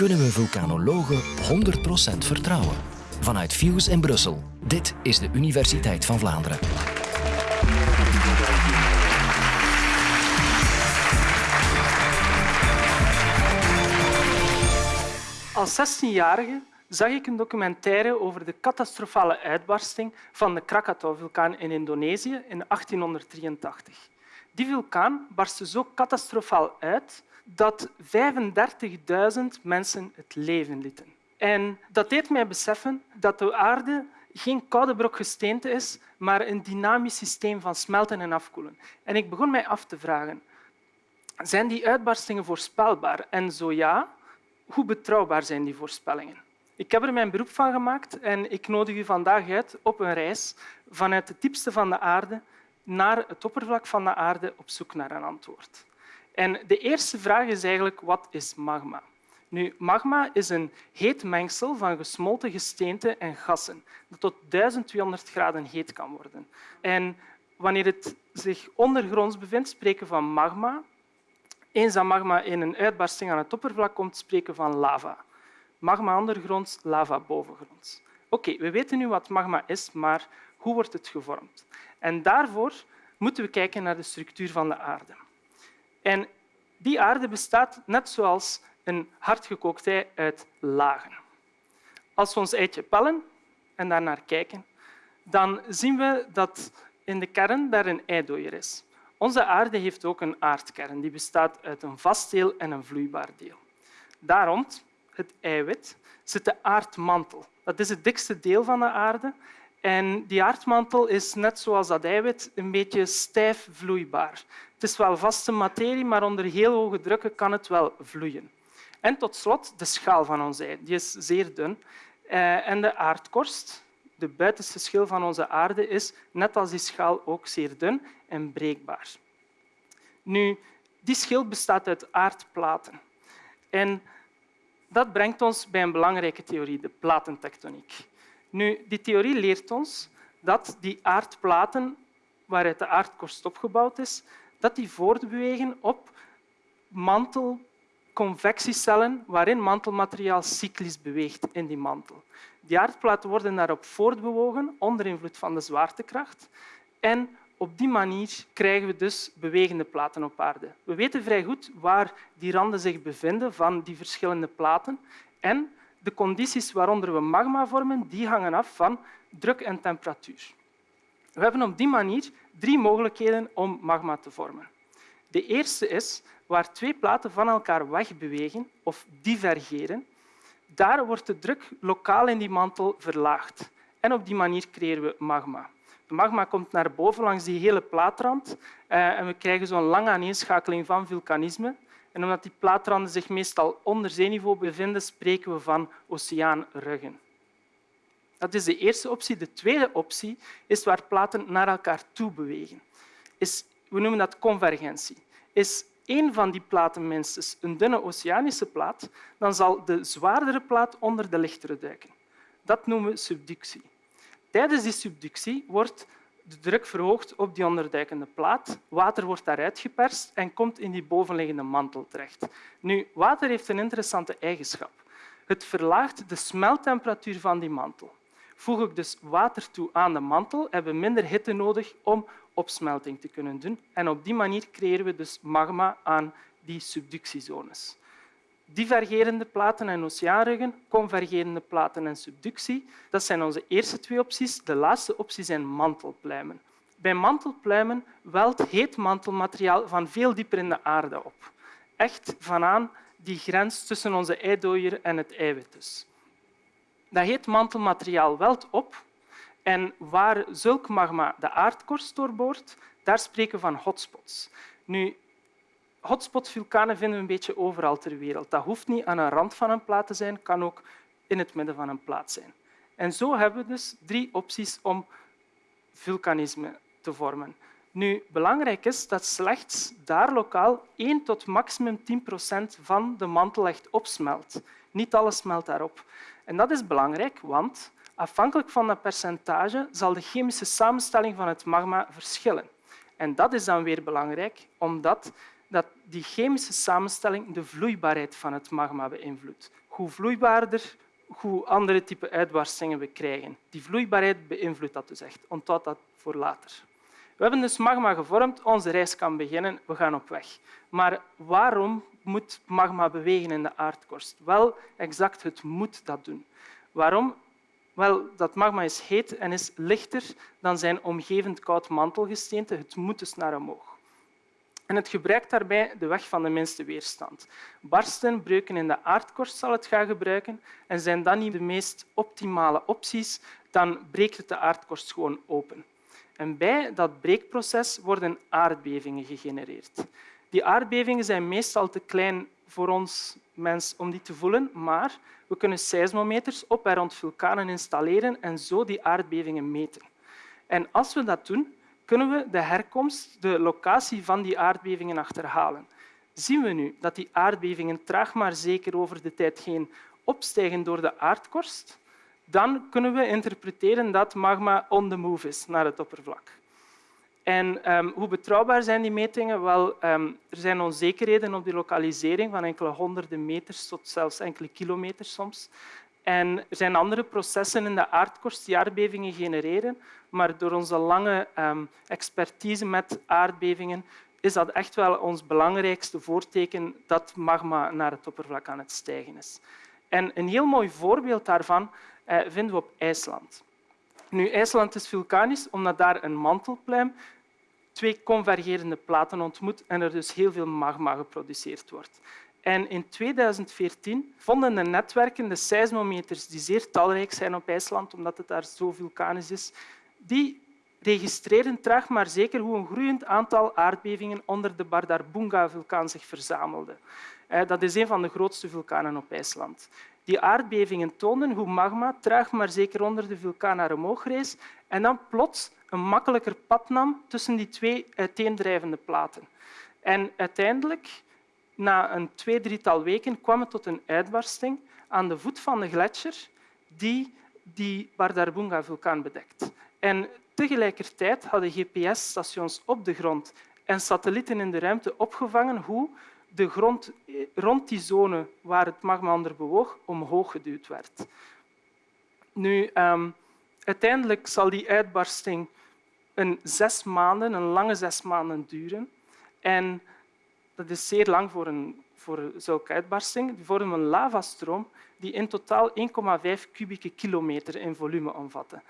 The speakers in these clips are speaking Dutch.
Kunnen we vulkanologen 100% vertrouwen? Vanuit Fuse in Brussel. Dit is de Universiteit van Vlaanderen. Als 16-jarige zag ik een documentaire over de catastrofale uitbarsting van de Krakatau-vulkaan in Indonesië in 1883. Die vulkaan barstte zo catastrofaal uit dat 35.000 mensen het leven lieten. En dat deed mij beseffen dat de aarde geen koude brok gesteente is, maar een dynamisch systeem van smelten en afkoelen. En ik begon mij af te vragen, zijn die uitbarstingen voorspelbaar? En zo ja, hoe betrouwbaar zijn die voorspellingen? Ik heb er mijn beroep van gemaakt en ik nodig u vandaag uit op een reis vanuit het diepste van de aarde naar het oppervlak van de aarde op zoek naar een antwoord. En de eerste vraag is eigenlijk wat is magma? Nu, magma is een heet mengsel van gesmolten gesteente en gassen dat tot 1200 graden heet kan worden. En wanneer het zich ondergronds bevindt, spreken we van magma. Eens dat magma in een uitbarsting aan het oppervlak komt, spreken we van lava. Magma ondergronds, lava bovengronds. Oké, we weten nu wat magma is, maar hoe wordt het gevormd? En daarvoor moeten we kijken naar de structuur van de aarde. En die aarde bestaat net zoals een hardgekookt ei uit lagen. Als we ons eitje pellen en daarnaar kijken, dan zien we dat in de kern daar een eidooier is. Onze aarde heeft ook een aardkern. Die bestaat uit een vast deel en een vloeibaar deel. Daar rond, het eiwit, zit de aardmantel. Dat is het dikste deel van de aarde en die aardmantel is net zoals dat eiwit een beetje stijf vloeibaar. Het is wel vaste materie, maar onder heel hoge drukken kan het wel vloeien. En tot slot de schaal van ons ei. Die is zeer dun. Eh, en de aardkorst, de buitenste schil van onze aarde, is net als die schaal ook zeer dun en breekbaar. Nu, die schil bestaat uit aardplaten. En dat brengt ons bij een belangrijke theorie, de platentectoniek. Nu, die theorie leert ons dat die aardplaten waaruit de aardkorst opgebouwd is, dat die voortbewegen op mantelconvectiecellen waarin mantelmateriaal cyclisch beweegt in die mantel. Die aardplaten worden daarop voortbewogen onder invloed van de zwaartekracht en op die manier krijgen we dus bewegende platen op aarde. We weten vrij goed waar die randen zich bevinden van die verschillende platen en de condities waaronder we magma vormen, die hangen af van druk en temperatuur. We hebben op die manier drie mogelijkheden om magma te vormen. De eerste is waar twee platen van elkaar wegbewegen of divergeren. Daar wordt de druk lokaal in die mantel verlaagd. En op die manier creëren we magma. De magma komt naar boven langs die hele plaatrand eh, en we krijgen zo'n lange aaneenschakeling van vulkanisme. En omdat die plaatranden zich meestal onder zeeniveau bevinden, spreken we van oceaanruggen. Dat is de eerste optie. De tweede optie is waar platen naar elkaar toe bewegen. Is, we noemen dat convergentie. Is één van die platen minstens een dunne oceanische plaat, dan zal de zwaardere plaat onder de lichtere duiken. Dat noemen we subductie. Tijdens die subductie wordt de druk verhoogt op die onderduikende plaat. Water wordt daaruit geperst en komt in die bovenliggende mantel terecht. Nu, water heeft een interessante eigenschap. Het verlaagt de smelttemperatuur van die mantel. Voeg ik dus water toe aan de mantel, hebben we minder hitte nodig om opsmelting te kunnen doen. En op die manier creëren we dus magma aan die subductiezones divergerende platen en oceaanruggen, convergerende platen en subductie. Dat zijn onze eerste twee opties. De laatste optie zijn mantelpluimen. Bij mantelpluimen welt heet mantelmateriaal van veel dieper in de aarde op. Echt vanaan die grens tussen onze eidooier en het eiwit. Dus. Dat heet mantelmateriaal welt op en waar zulk magma de aardkorst doorboort, daar spreken we van hotspots. Nu, Hotspot-vulkanen vinden we een beetje overal ter wereld. Dat hoeft niet aan een rand van een plaat te zijn, kan ook in het midden van een plaat zijn. En zo hebben we dus drie opties om vulkanisme te vormen. Nu, belangrijk is dat slechts daar lokaal 1 tot maximum 10 procent van de mantel echt opsmelt. Niet alles smelt daarop. En dat is belangrijk, want afhankelijk van dat percentage zal de chemische samenstelling van het magma verschillen. En dat is dan weer belangrijk, omdat dat die chemische samenstelling de vloeibaarheid van het magma beïnvloedt. Hoe vloeibaarder, hoe andere type uitbarstingen we krijgen. Die vloeibaarheid beïnvloedt dat dus echt. Onthoud dat voor later. We hebben dus magma gevormd, onze reis kan beginnen, we gaan op weg. Maar waarom moet magma bewegen in de aardkorst? Wel, exact, het moet dat doen. Waarom? Wel, dat magma is heet en is lichter dan zijn omgevend koud mantelgesteente. Het moet dus naar omhoog. En het gebruikt daarbij de weg van de minste weerstand. Barsten, breuken in de aardkorst zal het gaan gebruiken en zijn dat niet de meest optimale opties, dan breekt het de aardkorst gewoon open. En bij dat breekproces worden aardbevingen gegenereerd. Die aardbevingen zijn meestal te klein voor ons mens om die te voelen, maar we kunnen seismometers op en rond vulkanen installeren en zo die aardbevingen meten. En als we dat doen, kunnen we de herkomst, de locatie van die aardbevingen achterhalen. Zien we nu dat die aardbevingen traag maar zeker over de tijd heen opstijgen door de aardkorst, dan kunnen we interpreteren dat magma on the move is naar het oppervlak. En um, hoe betrouwbaar zijn die metingen? Wel, um, er zijn onzekerheden op die lokalisering van enkele honderden meters tot zelfs enkele kilometers soms. En er zijn andere processen in de aardkorst die aardbevingen genereren, maar door onze lange um, expertise met aardbevingen is dat echt wel ons belangrijkste voorteken dat magma naar het oppervlak aan het stijgen is. En een heel mooi voorbeeld daarvan vinden we op IJsland. Nu, IJsland is vulkanisch omdat daar een mantelpluim twee convergerende platen ontmoet en er dus heel veel magma geproduceerd wordt. En in 2014 vonden de netwerken, de seismometers, die zeer talrijk zijn op IJsland, omdat het daar zo vulkanisch is, die registreren traag maar zeker hoe een groeiend aantal aardbevingen onder de Bardarbunga-vulkaan zich verzamelde. Eh, dat is een van de grootste vulkanen op IJsland. Die aardbevingen toonden hoe magma traag maar zeker onder de vulkaan naar omhoog rees en dan plots een makkelijker pad nam tussen die twee uiteendrijvende platen. En uiteindelijk, na een twee, drietal weken, kwam het tot een uitbarsting aan de voet van de gletsjer die die Bardarbunga-vulkaan bedekt. En tegelijkertijd hadden GPS-stations op de grond en satellieten in de ruimte opgevangen hoe de grond rond die zone waar het magma onder bewoog omhoog geduwd werd. Nu, um, uiteindelijk zal die uitbarsting een zes maanden, een lange zes maanden duren. En dat is zeer lang voor, een, voor zulke uitbarsting. Die vormen een lavastroom die in totaal 1,5 kubieke kilometer in volume omvatte.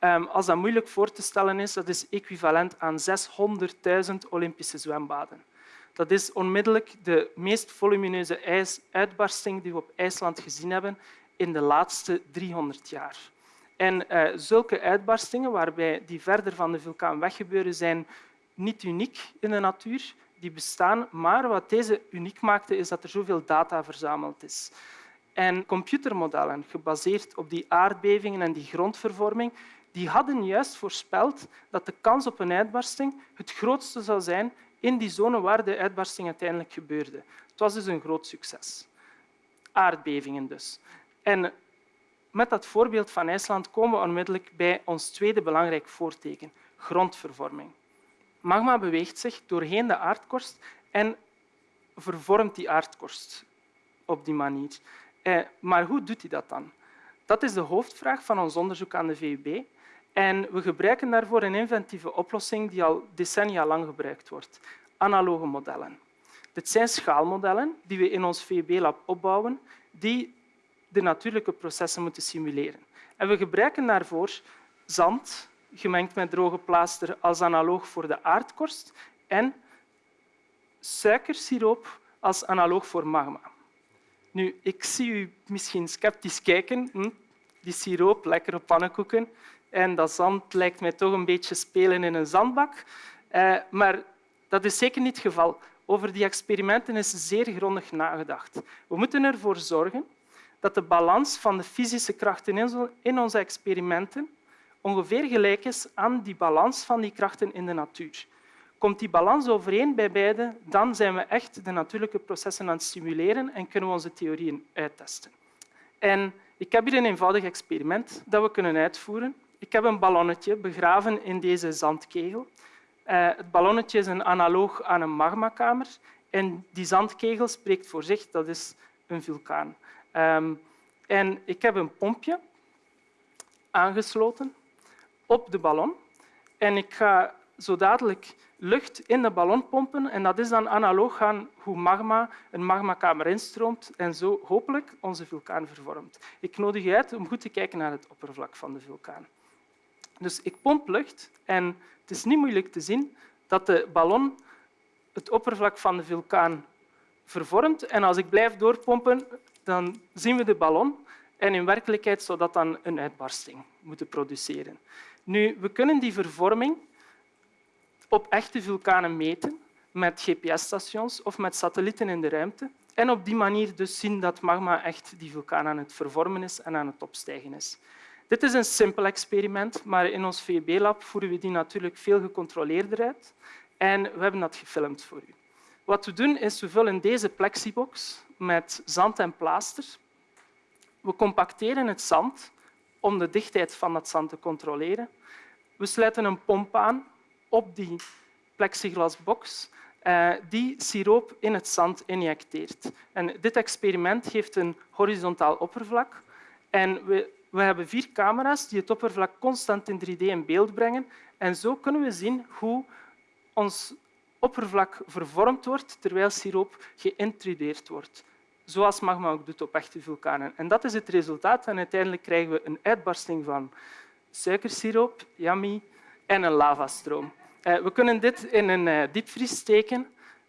Um, als dat moeilijk voor te stellen is, dat is equivalent aan 600.000 Olympische zwembaden. Dat is onmiddellijk de meest volumineuze ijsuitbarsting die we op IJsland gezien hebben in de laatste 300 jaar. En uh, zulke uitbarstingen, waarbij die verder van de vulkaan weggebeuren, zijn niet uniek in de natuur. Die bestaan, maar wat deze uniek maakte, is dat er zoveel data verzameld is. En computermodellen, gebaseerd op die aardbevingen en die grondvervorming, die hadden juist voorspeld dat de kans op een uitbarsting het grootste zou zijn in die zone waar de uitbarsting uiteindelijk gebeurde. Het was dus een groot succes. Aardbevingen dus. En met dat voorbeeld van IJsland komen we onmiddellijk bij ons tweede belangrijk voorteken, grondvervorming. Magma beweegt zich doorheen de aardkorst en vervormt die aardkorst op die manier. Eh, maar hoe doet hij dat dan? Dat is de hoofdvraag van ons onderzoek aan de VUB. En we gebruiken daarvoor een inventieve oplossing die al decennia lang gebruikt wordt. Analoge modellen. Dit zijn schaalmodellen die we in ons VUB-lab opbouwen, die de natuurlijke processen moeten simuleren. En we gebruiken daarvoor zand, gemengd met droge plaaster als analoog voor de aardkorst, en suikersiroop als analoog voor magma. Nu, ik zie u misschien sceptisch kijken. Hm? Die siroop, lekkere pannenkoeken. En dat zand lijkt mij toch een beetje spelen in een zandbak. Eh, maar dat is zeker niet het geval. Over die experimenten is zeer grondig nagedacht. We moeten ervoor zorgen dat de balans van de fysische krachten in onze experimenten ongeveer gelijk is aan die balans van die krachten in de natuur. Komt die balans overeen bij beide, dan zijn we echt de natuurlijke processen aan het simuleren en kunnen we onze theorieën uittesten. En ik heb hier een eenvoudig experiment dat we kunnen uitvoeren. Ik heb een ballonnetje begraven in deze zandkegel. Uh, het ballonnetje is een analoog aan een magmakamer En die zandkegel spreekt voor zich, dat is een vulkaan. Um, en ik heb een pompje aangesloten op de ballon. En ik ga zo dadelijk lucht in de ballon pompen en dat is dan analoog aan hoe magma een magmakamer instroomt en zo hopelijk onze vulkaan vervormt. Ik nodig je uit om goed te kijken naar het oppervlak van de vulkaan. Dus ik pomp lucht en het is niet moeilijk te zien dat de ballon het oppervlak van de vulkaan vervormt. En als ik blijf doorpompen, dan zien we de ballon. En in werkelijkheid zou dat dan een uitbarsting moeten produceren. Nu, we kunnen die vervorming op echte vulkanen meten met GPS-stations of met satellieten in de ruimte. En op die manier dus zien dat magma echt die vulkaan aan het vervormen is en aan het opstijgen is. Dit is een simpel experiment, maar in ons VUB-lab voeren we die natuurlijk veel gecontroleerder uit. En we hebben dat gefilmd voor u. Wat we doen is, we vullen deze plexibox met zand en plaaster. We compacteren het zand om de dichtheid van dat zand te controleren. We sluiten een pomp aan op die plexiglasbox eh, die siroop in het zand injecteert. En dit experiment geeft een horizontaal oppervlak. En we, we hebben vier camera's die het oppervlak constant in 3D in beeld brengen. En zo kunnen we zien hoe ons oppervlak vervormd wordt terwijl siroop geïntrudeerd wordt. Zoals magma ook doet op echte vulkanen. En dat is het resultaat. En uiteindelijk krijgen we een uitbarsting van suikersiroop, yummy, en een lavastroom. Eh, we kunnen dit in een eh, diepvries steken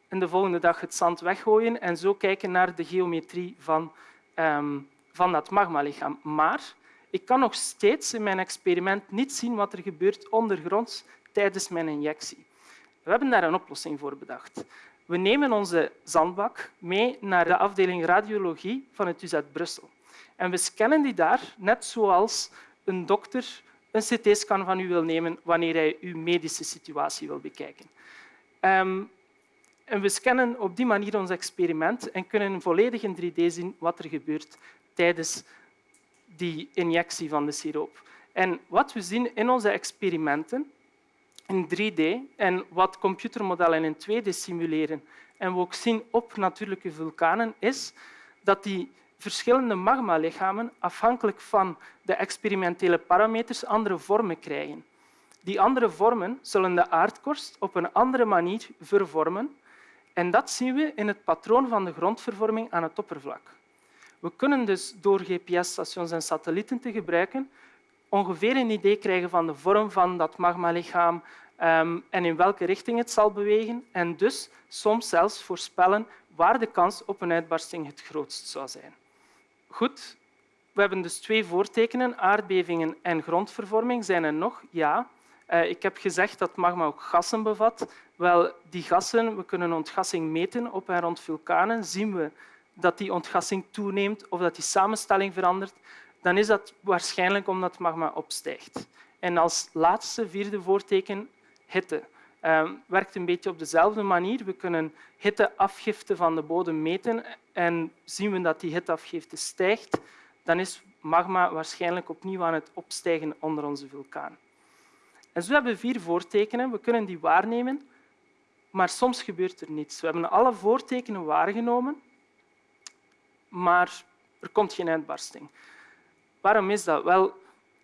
en de volgende dag het zand weggooien en zo kijken naar de geometrie van, ehm, van dat magmalichaam. Maar ik kan nog steeds in mijn experiment niet zien wat er gebeurt ondergronds tijdens mijn injectie. We hebben daar een oplossing voor bedacht. We nemen onze zandbak mee naar de afdeling radiologie van het UZ Brussel. En we scannen die daar, net zoals een dokter een CT-scan van u wil nemen wanneer hij uw medische situatie wil bekijken. Um, en we scannen op die manier ons experiment en kunnen volledig in 3D zien wat er gebeurt tijdens die injectie van de siroop. En wat we zien in onze experimenten in 3D en wat computermodellen in 2D simuleren en we ook zien op natuurlijke vulkanen, is dat die verschillende magmalichamen afhankelijk van de experimentele parameters andere vormen krijgen. Die andere vormen zullen de aardkorst op een andere manier vervormen en dat zien we in het patroon van de grondvervorming aan het oppervlak. We kunnen dus door GPS-stations en satellieten te gebruiken ongeveer een idee krijgen van de vorm van dat magmalichaam um, en in welke richting het zal bewegen en dus soms zelfs voorspellen waar de kans op een uitbarsting het grootst zou zijn. Goed, we hebben dus twee voortekenen, aardbevingen en grondvervorming. Zijn er nog? Ja. Uh, ik heb gezegd dat magma ook gassen bevat. Wel, die gassen, we kunnen ontgassing meten op en rond vulkanen. Zien we dat die ontgassing toeneemt of dat die samenstelling verandert, dan is dat waarschijnlijk omdat magma opstijgt. En als laatste, vierde voorteken, hitte. Uh, werkt een beetje op dezelfde manier. We kunnen hitteafgifte van de bodem meten en zien we dat die hitteafgifte stijgt, dan is magma waarschijnlijk opnieuw aan het opstijgen onder onze vulkaan. En zo hebben we vier voortekenen. We kunnen die waarnemen, maar soms gebeurt er niets. We hebben alle voortekenen waargenomen, maar er komt geen uitbarsting. Waarom is dat? Wel,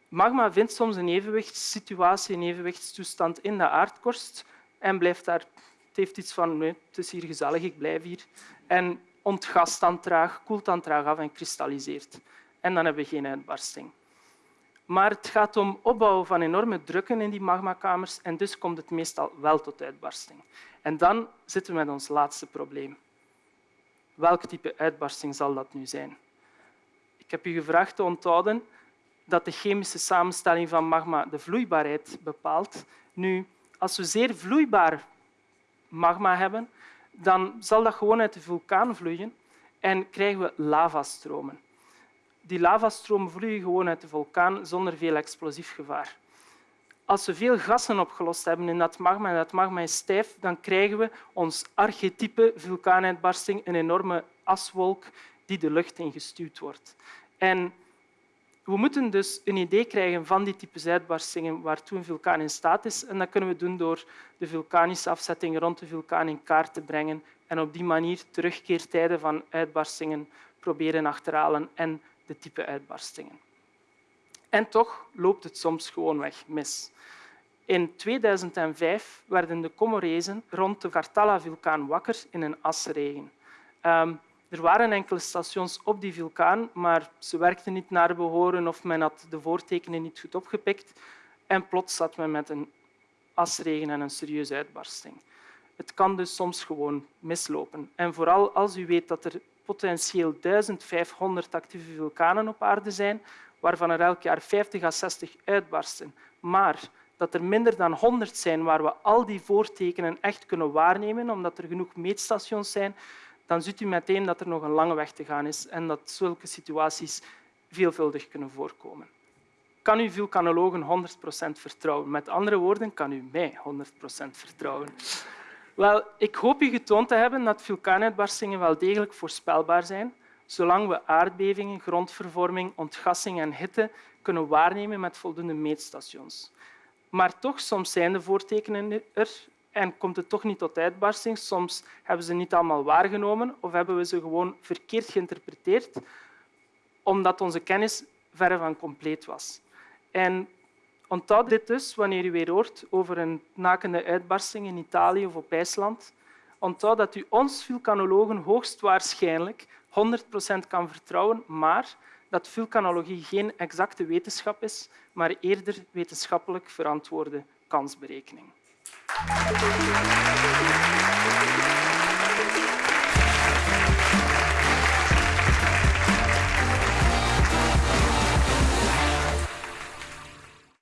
magma vindt soms een evenwichtssituatie, een evenwichtstoestand in de aardkorst en blijft daar. Het heeft iets van, nee, het is hier gezellig, ik blijf hier. En ontgast dan traag, koelt dan traag af en kristalliseert. En dan hebben we geen uitbarsting. Maar het gaat om opbouwen van enorme drukken in die magmakamers en dus komt het meestal wel tot uitbarsting. En dan zitten we met ons laatste probleem. Welk type uitbarsting zal dat nu zijn? Ik heb u gevraagd te onthouden dat de chemische samenstelling van magma de vloeibaarheid bepaalt. Nu, als we zeer vloeibaar magma hebben, dan zal dat gewoon uit de vulkaan vloeien en krijgen we lavastromen. Die lavastromen vloeien gewoon uit de vulkaan zonder veel explosief gevaar. Als we veel gassen opgelost hebben in dat magma en dat magma is stijf, dan krijgen we ons archetype vulkaanuitbarsting, een enorme aswolk die de lucht ingestuwd wordt. En we moeten dus een idee krijgen van die types uitbarstingen waartoe een vulkaan in staat is. En dat kunnen we doen door de vulkanische afzetting rond de vulkaan in kaart te brengen en op die manier terugkeertijden van uitbarstingen proberen achterhalen en de type uitbarstingen. En toch loopt het soms gewoonweg mis. In 2005 werden de Comorezen rond de Kartala-vulkaan wakker in een asregen. Um, er waren enkele stations op die vulkaan, maar ze werkten niet naar behoren of men had de voortekenen niet goed opgepikt. En plots zat men met een asregen en een serieuze uitbarsting. Het kan dus soms gewoon mislopen. En vooral als u weet dat er potentieel 1500 actieve vulkanen op aarde zijn, waarvan er elk jaar 50 à 60 uitbarsten, maar dat er minder dan 100 zijn waar we al die voortekenen echt kunnen waarnemen, omdat er genoeg meetstations zijn, dan ziet u meteen dat er nog een lange weg te gaan is en dat zulke situaties veelvuldig kunnen voorkomen. Kan u vulkanologen 100% vertrouwen? Met andere woorden, kan u mij 100% vertrouwen? Wel, ik hoop u getoond te hebben dat vulkaanuitbarstingen wel degelijk voorspelbaar zijn, zolang we aardbevingen, grondvervorming, ontgassing en hitte kunnen waarnemen met voldoende meetstations. Maar toch, soms zijn de voortekenen er en komt het toch niet tot uitbarsting. Soms hebben ze niet allemaal waargenomen of hebben we ze gewoon verkeerd geïnterpreteerd, omdat onze kennis verre van compleet was. En onthoud dit dus wanneer u weer hoort over een nakende uitbarsting in Italië of op IJsland. Onthoud dat u ons vulkanologen hoogstwaarschijnlijk 100% kan vertrouwen, maar dat vulkanologie geen exacte wetenschap is, maar eerder wetenschappelijk verantwoorde kansberekening.